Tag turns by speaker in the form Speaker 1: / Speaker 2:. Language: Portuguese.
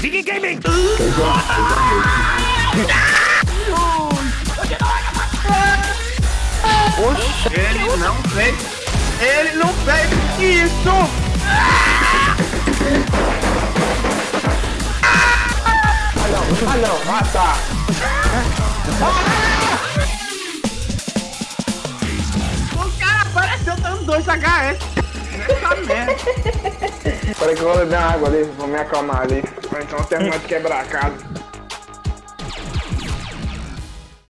Speaker 1: Dig Gaming!
Speaker 2: Oxe, ele não fez. Ele não fez isso! Ah não, ah não, ah tá. O cara apareceu dando dois HS. Nessa merda. Peraí que eu vou beber água ali, vou me acalmar ali. Então terminar de quebrar a casa.